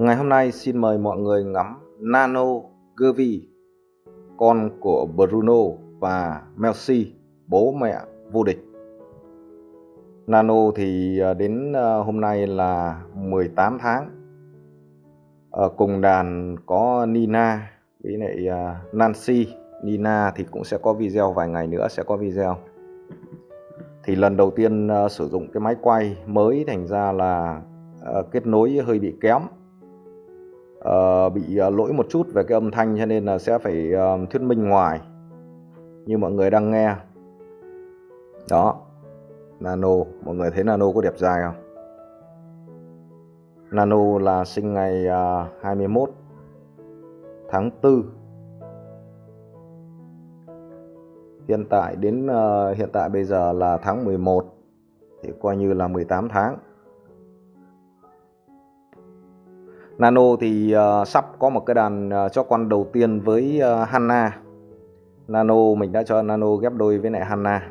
Ngày hôm nay xin mời mọi người ngắm Nano Gervi, con của Bruno và Melsi, bố mẹ vô địch. Nano thì à, đến à, hôm nay là 18 tháng. Ở cùng đàn có Nina với lại à, Nancy. Nina thì cũng sẽ có video vài ngày nữa sẽ có video. Thì lần đầu tiên sử dụng cái máy quay mới thành ra là kết nối hơi bị kém uh, bị ờ, lỗi một chút về cái âm thanh cho nên là sẽ phải uh, thuyết minh ngoài như mọi người đang nghe. Đó Nano mọi người thấy Nano có đẹp dài không? Nano là sinh ngày uh, 21 tháng 4 hiện tại đến uh, hiện tại bây giờ là tháng 11 thì coi như là 18 tháng. Nano thì uh, sắp có một cái đàn ờ, uh, cho con đầu tiên với ờ, uh, Hanna Nano mình đã cho Nano ghép đôi với lại Hanna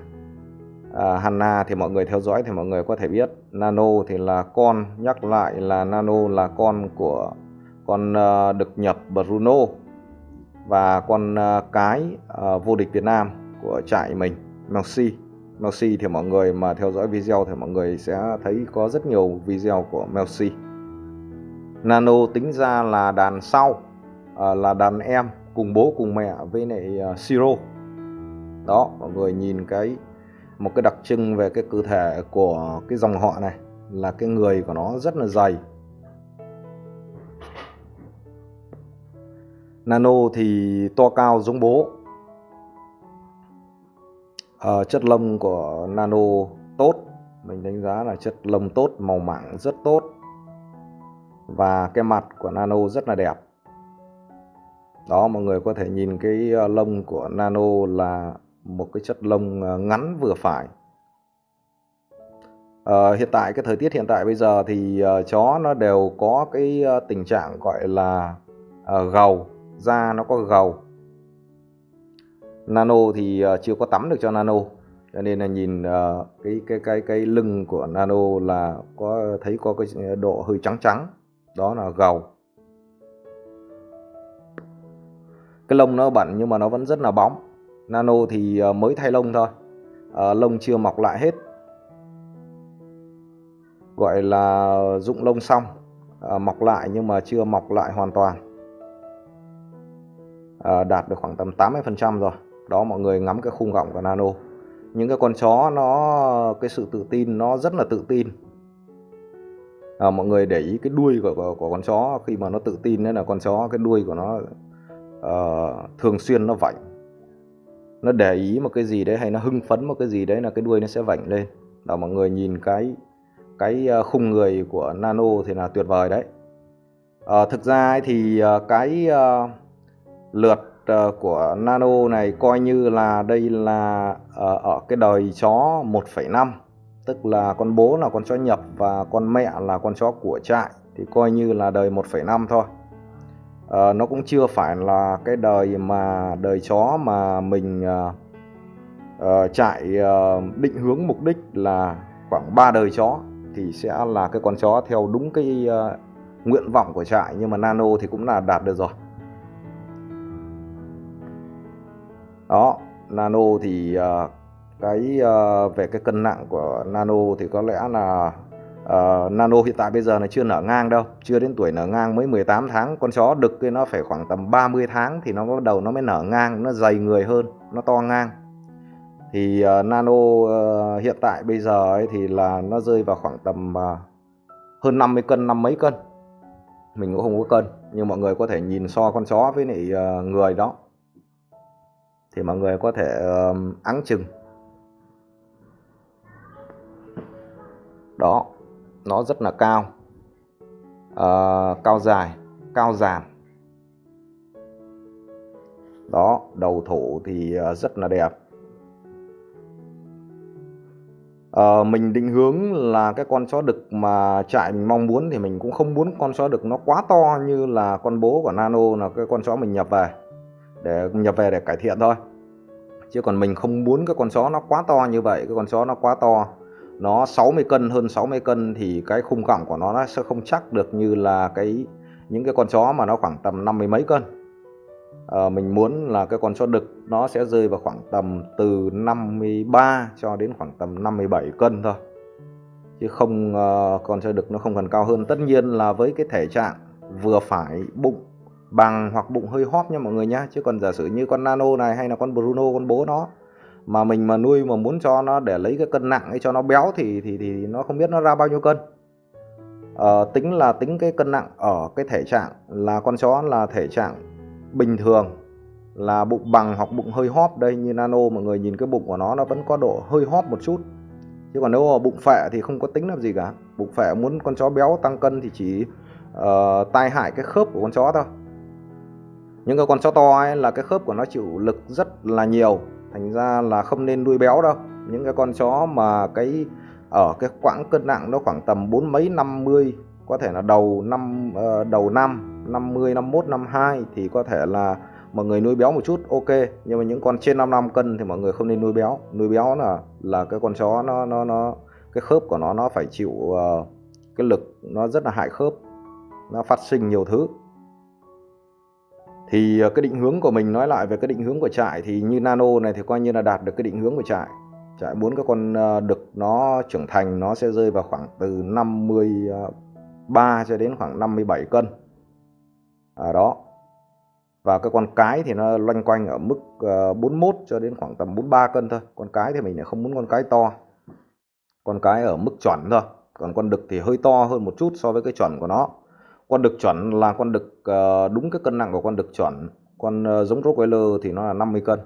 uh, à, Hanna thì mọi người theo dõi thì mọi người có thể biết Nano thì là con nhắc lại là Nano là con của con uh, được nhập Bruno và con uh, cái uh, vô địch Việt Nam của trại mình Melsi Melsi thì mọi người mà theo dõi video thì mọi người sẽ thấy có rất nhiều video của Melsi Nano tính ra là đàn sau à, là đàn em cùng bố cùng mẹ với lại à, uh, Siro đó mọi người nhìn cái một cái đặc trưng về cái cơ thể của cái dòng họ này là cái người của nó rất là dày. Nano thì to cao giống bố. À, chất lông của Nano tốt mình đánh giá là chất lông tốt màu mảng rất tốt và cái mặt của Nano rất là đẹp. Đó mọi người có thể nhìn cái ờ, lông của Nano là một cái chất lông ờ, ngắn vừa phải. À, hiện tại cái thời tiết hiện tại bây giờ thì uh, chó nó đều có cái uh, tình trạng gọi là uh, gầu. Da nó có gầu. Nano thì uh, chưa có tắm được cho Nano. Cho nên là nhìn uh, cái cái cái cái lưng của Nano là có thấy có cái độ hơi trắng trắng đó là gầu. Cái lông nó bẩn nhưng mà nó vẫn rất là bóng. Nano thì ờ, mới thay lông thôi. À, lông chưa mọc lại hết. Gọi là dụng lông xong à, mọc lại nhưng mà chưa mọc lại hoàn toàn. À, đạt được khoảng tầm 80 phần trăm rồi. Đó mọi người ngắm cái khung gọng của nano. Những cái con chó nó cái sự tự tin nó rất là tự tin à, mọi người để ý cái đuôi của, của, của con chó khi mà nó tự tin đấy là con chó cái đuôi của nó uh, thường xuyên nó vảnh. Nó để ý một cái gì đấy hay nó hưng phấn một cái gì đấy là cái đuôi nó sẽ vảnh lên. Là mọi người nhìn cái cái ờ, khung người của nano thì là tuyệt vời đấy. À, thực ra ấy thì cái uh, lượt uh, của nano này coi như là đây là uh, ở cái đời chó 1,5 tức là con bố là con chó nhập và con mẹ là con chó của trại thì coi như là đời 1,5 thôi. À, nó cũng chưa phải là cái đời mà đời chó mà mình uh, uh, trại uh, định hướng mục đích là khoảng 3 đời chó thì sẽ là cái con chó theo đúng cái uh, nguyện vọng của trại nhưng mà nano thì cũng là đạt được rồi. Đó nano thì uh, cái uh, về cái cân nặng của nano thì có lẽ là uh, nano hiện tại bây giờ là chưa nở ngang đâu chưa đến tuổi nở ngang mới 18 tháng. Con chó đực cái nó phải khoảng tầm 30 tháng thì nó bắt đầu nó mới nở ngang nó dày người hơn nó to ngang. Thì uh, nano uh, hiện tại bây giờ ấy thì là nó rơi vào khoảng tầm uh, hơn 50 cân năm mấy cân. Mình cũng không có cân nhưng mọi người có thể nhìn so con chó với lại uh, người đó. Thì mọi người có thể uh, áng chừng. Đó nó rất là cao. À, cao dài cao dàn. Đó đầu thủ thì ờ, rất là đẹp. À, mình định hướng là cái con chó đực mà trại mình mong muốn thì mình cũng không muốn con chó đực nó quá to như là con bố của nano là cái con chó mình nhập về để nhập về để cải thiện thôi. Chứ còn mình không muốn cái con chó nó quá to như vậy cái con chó nó quá to nó 60 cân hơn 60 cân thì cái khung cẳng của nó, nó sẽ không chắc được như là cái những cái con chó mà nó khoảng tầm năm mươi mấy cân. À, mình muốn là cái con chó đực nó sẽ rơi vào khoảng tầm từ 53 cho đến khoảng tầm 57 cân thôi. Chứ không uh, con chó đực nó không cần cao hơn. Tất nhiên là với cái thể trạng vừa phải bụng bằng hoặc bụng hơi hóp nha mọi người nhá. Chứ còn giả sử như con nano này hay là con bruno con bố nó mà mình mà nuôi mà muốn cho nó để lấy cái cân nặng ấy cho nó béo thì thì thì nó không biết nó ra bao nhiêu cân. À, tính là tính cái cân nặng ở cái thể trạng là con chó là thể trạng bình thường là bụng bằng hoặc bụng hơi hóp đây như nano mọi người nhìn cái bụng của nó nó vẫn có độ hơi hóp một chút. Chứ còn nếu mà bụng phệ thì không có tính làm gì cả. Bụng phệ muốn con chó béo tăng cân thì chỉ uh, tai hại cái khớp của con chó thôi. Những cái con chó to ấy là cái khớp của nó chịu lực rất là nhiều thành ra là không nên nuôi béo đâu. Những cái con chó mà cái ở cái quãng cân nặng nó khoảng tầm bốn mấy năm mươi có thể là đầu năm ờ, đầu năm 50 51 52 thì có thể là mọi người nuôi béo một chút ok. Nhưng mà những con trên 5 năm cân thì mọi người không nên nuôi béo. Nuôi béo là là cái con chó nó nó nó cái khớp của nó nó phải chịu uh, cái lực nó rất là hại khớp. Nó phát sinh nhiều thứ thì ờ, cái định hướng của mình nói lại về cái định hướng của trại thì như nano này thì coi như là đạt được cái định hướng của trại. Trại muốn các con ờ, đực nó trưởng thành nó sẽ rơi vào khoảng từ 53 ờ, cho đến khoảng 57 cân. À, đó. Và cái con cái thì nó loanh quanh ở mức 41 cho đến khoảng tầm 43 cân thôi. Con cái thì mình lại không muốn con cái to. Con cái ở mức chuẩn thôi. Còn con đực thì hơi to hơn một chút so với cái chuẩn của nó con đực chuẩn là con đực uh, ờ, đúng cái cân nặng của con đực chuẩn con uh, giống Rottweiler thì nó là 50 cân.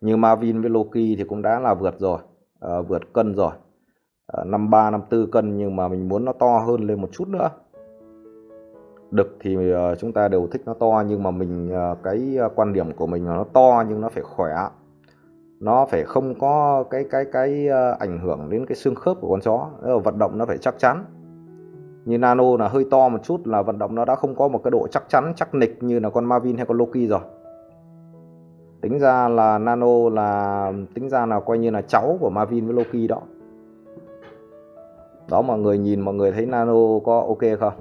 Như Marvin với Loki thì cũng đã là vượt rồi uh, vượt cân rồi. Uh, 53 54 cân nhưng mà mình muốn nó to hơn lên một chút nữa. Đực thì uh, chúng ta đều thích nó to nhưng mà mình uh, cái quan điểm của mình là nó to nhưng nó phải khỏe. Nó phải không có cái cái cái ảnh hưởng đến cái xương khớp của con chó. Vận động nó phải chắc chắn như nano là hơi to một chút là vận động nó đã không có một cái độ chắc chắn chắc nịch như là con Marvin hay con Loki rồi. Tính ra là nano là tính ra là coi như là cháu của Marvin với Loki đó. Đó mọi người nhìn mọi người thấy nano có ok không?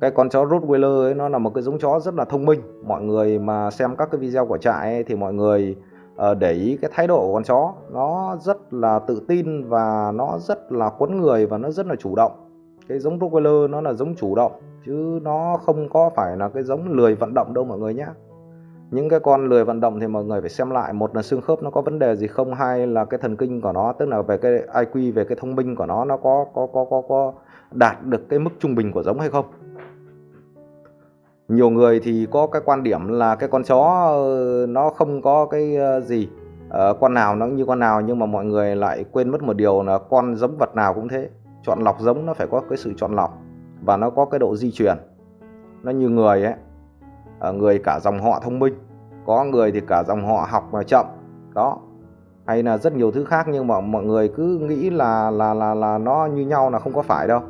Cái con chó Rottweiler ấy nó là một cái giống chó rất là thông minh. Mọi người mà xem các cái video của trại ấy, thì mọi người uh, để ý cái thái độ của con chó. Nó rất là tự tin và nó rất là quấn người và nó rất là chủ động cái giống Rottweiler nó là giống chủ động chứ nó không có phải là cái giống lười vận động đâu mọi người nhé những cái con lười vận động thì mọi người phải xem lại một là xương khớp nó có vấn đề gì không hay là cái thần kinh của nó tức là về cái IQ về cái thông minh của nó nó có có có có có đạt được cái mức trung bình của giống hay không. Nhiều người thì có cái quan điểm là cái con chó ờ, nó không có cái ờ, gì à, con nào nó như con nào nhưng mà mọi người lại quên mất một điều là con giống vật nào cũng thế chọn lọc giống nó phải có cái sự chọn lọc và nó có cái độ di truyền. Nó như người ấy ờ, người cả dòng họ thông minh có người thì cả dòng họ học mà chậm đó. Hay là rất nhiều thứ khác nhưng mà mọi người cứ nghĩ là là là là nó như nhau là không có phải đâu.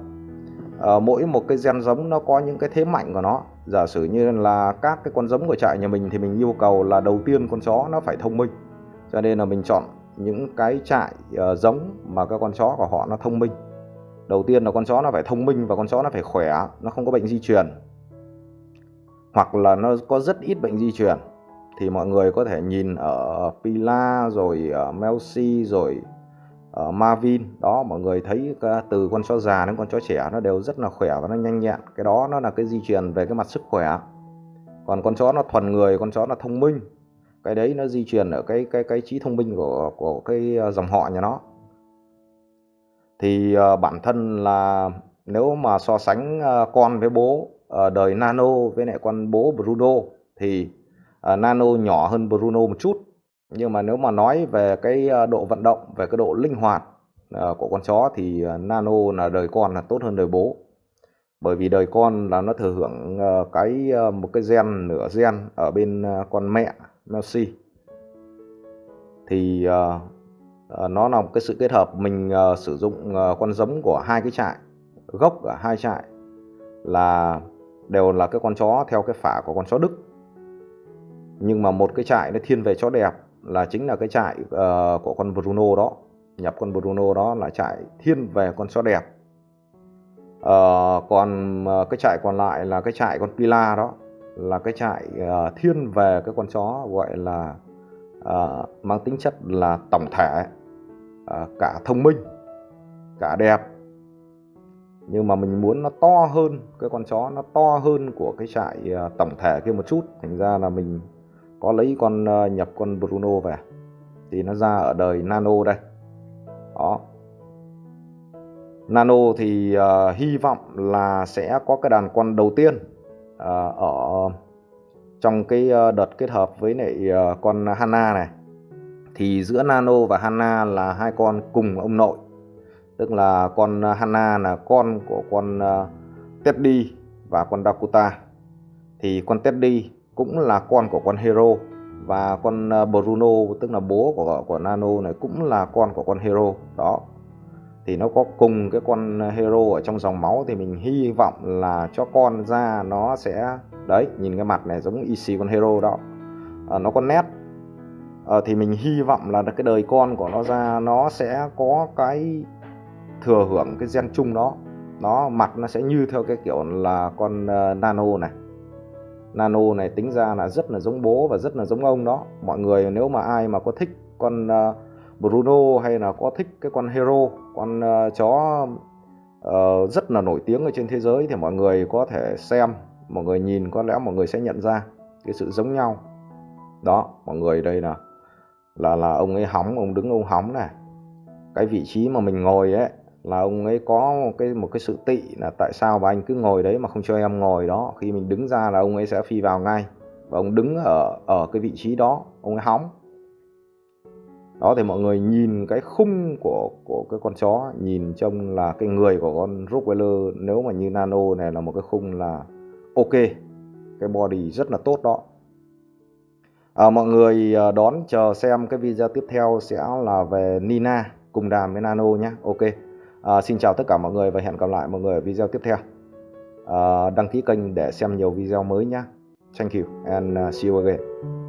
À, mỗi một cái gen giống nó có những cái thế mạnh của nó. Giả sử như là các cái con giống của trại nhà mình thì mình yêu cầu là đầu tiên con chó nó phải thông minh. Cho nên là mình chọn những cái trại uh, giống mà các con chó của họ nó thông minh đầu tiên là con chó nó phải thông minh và con chó nó phải khỏe, nó không có bệnh di truyền. Hoặc là nó có rất ít bệnh di truyền, thì mọi người có thể nhìn ở Pila rồi ở Melsi rồi ở Marvin. Đó, mọi người thấy từ con chó già đến con chó trẻ nó đều rất là khỏe và nó nhanh nhẹn. Cái đó nó là cái di truyền về cái mặt sức khỏe. Còn con chó nó thuần người, con chó nó thông minh, cái đấy nó di truyền ở cái cái cái trí thông minh của của cái ờ, dòng họ nhà nó thì ờ, bản thân là nếu mà so sánh ờ, con với bố ờ, đời Nano với lại con bố Bruno thì Nano nhỏ hơn Bruno một chút. Nhưng mà nếu mà nói về cái độ vận động, về cái độ linh hoạt của con chó thì nano là đời con là tốt hơn đời bố. Bởi vì đời con là nó thừa hưởng cái một cái gen, nửa gen ở bên con mẹ Melsi thì Ờ, nó là một cái sự kết hợp. Mình ờ, sử dụng ờ, con giống của hai cái trại gốc ở hai trại là đều là cái con chó theo cái phả của con chó Đức. Nhưng mà một cái trại nó thiên về chó đẹp là chính là cái trại uh, của con Bruno đó nhập con Bruno đó là trại thiên về con chó đẹp. Uh, còn uh, cái trại còn lại là cái trại con Pila đó là cái trại uh, thiên về cái con chó gọi là uh, mang tính chất là tổng thể uh, cả thông minh cả đẹp. Nhưng mà mình muốn nó to hơn cái con chó nó to hơn của cái trại uh, tổng thể kia một chút. Thành ra là mình có lấy con uh, nhập con Bruno về. Thì nó ra ở đời Nano đây. Đó. Nano thì uh, hy vọng là sẽ có cái đàn con đầu tiên uh, ở trong cái ờ, đợt kết hợp với lại ờ, con Hanna này, thì giữa Nano và Hanna là hai con cùng ông nội. Tức là con Hanna là con của con ờ, Teddy và con Dakota. Thì con Teddy cũng là con của con Hero và con Bruno, tức là bố của của Nano này cũng là con của con Hero. Đó thì nó có cùng cái con hero ở trong dòng máu thì mình hy vọng là cho con ra nó sẽ đấy nhìn cái mặt này giống EC con hero đó. À, nó có nét. À, thì mình hy vọng là cái đời con của nó ra nó sẽ có cái thừa hưởng cái gen chung đó. Nó mặt nó sẽ như theo cái kiểu là con uh, nano này. Nano này tính ra là rất là giống bố và rất là giống ông đó. Mọi người nếu mà ai mà có thích con uh, Bruno hay là có thích cái con Hero con uh, chó uh, rất là nổi tiếng ở trên thế giới thì mọi người có thể xem mọi người nhìn có lẽ mọi người sẽ nhận ra cái sự giống nhau. Đó mọi người đây là là là ông ấy hóng ông đứng ông hóng này. Cái vị trí mà mình ngồi ấy là ông ấy có một cái một cái sự tị là tại sao mà anh cứ ngồi đấy mà không cho em ngồi đó. Khi mình đứng ra là ông ấy sẽ phi vào ngay và ông đứng ở ở cái vị trí đó ông ấy hóng đó thì mọi người nhìn cái khung của của cái con chó nhìn trông là cái người của con Rottweiler nếu mà như nano này là một cái khung là ok cái body rất là tốt đó. À, mọi người à, đón chờ xem cái video tiếp theo sẽ là về Nina cùng đàm với nano nhé. Ok. À, xin chào tất cả mọi người và hẹn gặp lại mọi người ở video tiếp theo. À, đăng ký kênh để xem nhiều video mới nhé. Thank you and à, see you again.